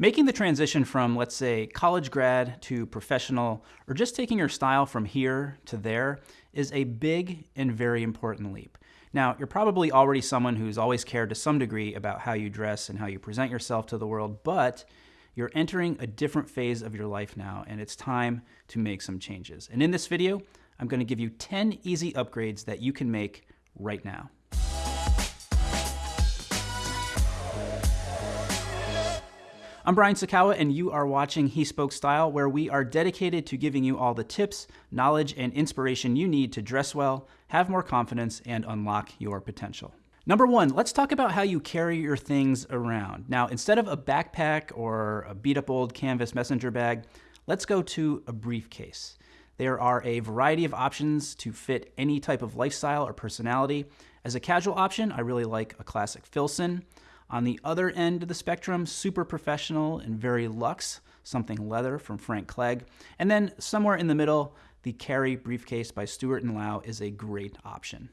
Making the transition from, let's say, college grad to professional, or just taking your style from here to there, is a big and very important leap. Now, you're probably already someone who's always cared to some degree about how you dress and how you present yourself to the world, but you're entering a different phase of your life now, and it's time to make some changes. And in this video, I'm going to give you 10 easy upgrades that you can make right now. I'm Brian Sacawa, and you are watching He Spoke Style, where we are dedicated to giving you all the tips, knowledge, and inspiration you need to dress well, have more confidence, and unlock your potential. Number one, let's talk about how you carry your things around. Now, instead of a backpack or a beat up old canvas messenger bag, let's go to a briefcase. There are a variety of options to fit any type of lifestyle or personality. As a casual option, I really like a classic Filson. On the other end of the spectrum, super professional and very luxe, something leather from Frank Clegg. And then somewhere in the middle, the Carry briefcase by Stuart & Lau is a great option.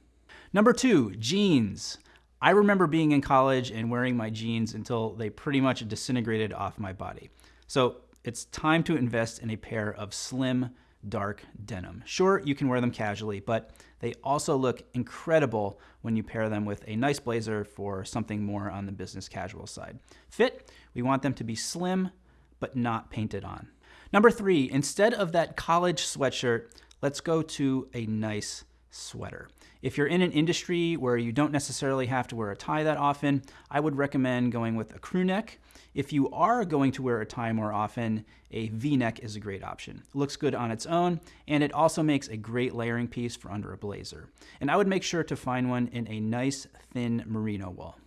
Number two, jeans. I remember being in college and wearing my jeans until they pretty much disintegrated off my body. So it's time to invest in a pair of slim, dark denim. Sure, you can wear them casually, but they also look incredible when you pair them with a nice blazer for something more on the business casual side. Fit, we want them to be slim, but not painted on. Number three, instead of that college sweatshirt, let's go to a nice sweater. If you're in an industry where you don't necessarily have to wear a tie that often, I would recommend going with a crew neck. If you are going to wear a tie more often, a V-neck is a great option. It looks good on its own, and it also makes a great layering piece for under a blazer. And I would make sure to find one in a nice thin merino wool.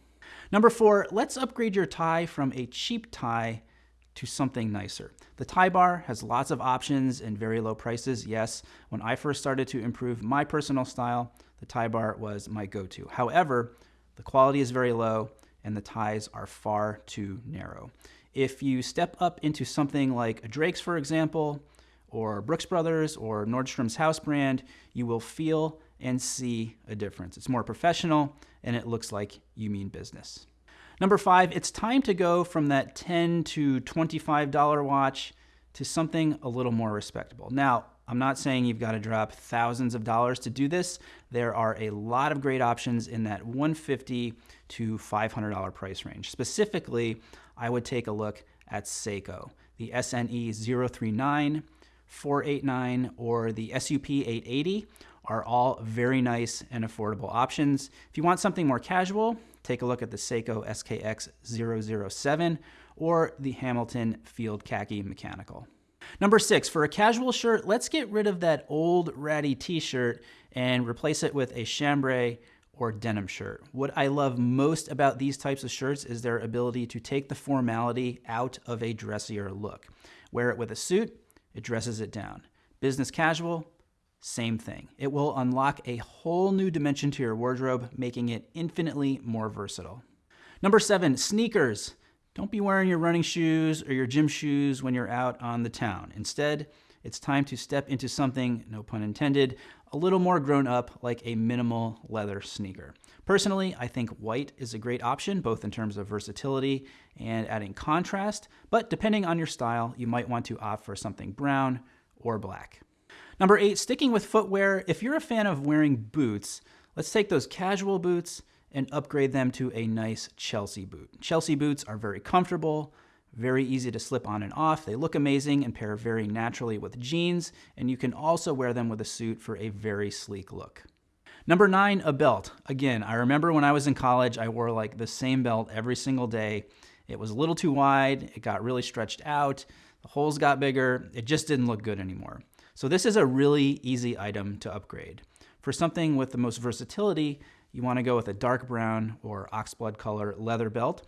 Number four, let's upgrade your tie from a cheap tie to something nicer. The tie bar has lots of options and very low prices. Yes, when I first started to improve my personal style, the tie bar was my go-to. However, the quality is very low and the ties are far too narrow. If you step up into something like Drake's, for example, or Brooks Brothers or Nordstrom's house brand, you will feel and see a difference. It's more professional and it looks like you mean business. Number five, it's time to go from that 10 to $25 watch to something a little more respectable. Now, I'm not saying you've got to drop thousands of dollars to do this. There are a lot of great options in that 150 to $500 price range. Specifically, I would take a look at Seiko, the SNE 039, 489, or the SUP 880 are all very nice and affordable options. If you want something more casual, take a look at the Seiko SKX 007 or the Hamilton Field Khaki Mechanical. Number six, for a casual shirt, let's get rid of that old ratty t-shirt and replace it with a chambray or denim shirt. What I love most about these types of shirts is their ability to take the formality out of a dressier look. Wear it with a suit, it dresses it down. Business casual, same thing. It will unlock a whole new dimension to your wardrobe, making it infinitely more versatile. Number seven, sneakers. Don't be wearing your running shoes or your gym shoes when you're out on the town. Instead, it's time to step into something, no pun intended, a little more grown up like a minimal leather sneaker. Personally, I think white is a great option, both in terms of versatility and adding contrast, but depending on your style, you might want to opt for something brown or black. Number eight, sticking with footwear, if you're a fan of wearing boots, let's take those casual boots and upgrade them to a nice Chelsea boot. Chelsea boots are very comfortable, very easy to slip on and off. They look amazing and pair very naturally with jeans, and you can also wear them with a suit for a very sleek look. Number nine, a belt. Again, I remember when I was in college, I wore like the same belt every single day. It was a little too wide, it got really stretched out, the holes got bigger, it just didn't look good anymore. So this is a really easy item to upgrade. For something with the most versatility, you want to go with a dark brown or oxblood color leather belt.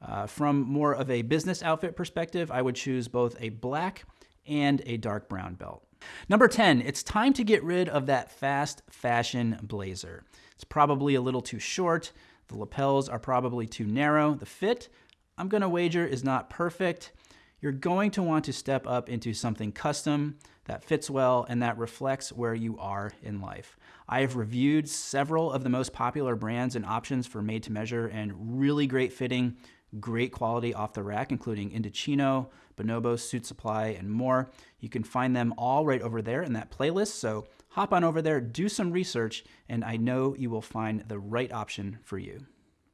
Uh, from more of a business outfit perspective, I would choose both a black and a dark brown belt. Number 10, it's time to get rid of that fast fashion blazer. It's probably a little too short. The lapels are probably too narrow. The fit, I'm gonna wager, is not perfect. You're going to want to step up into something custom, that fits well and that reflects where you are in life. I have reviewed several of the most popular brands and options for made to measure and really great fitting, great quality off the rack, including Indochino, Bonobo, Suit Supply, and more. You can find them all right over there in that playlist. So hop on over there, do some research, and I know you will find the right option for you.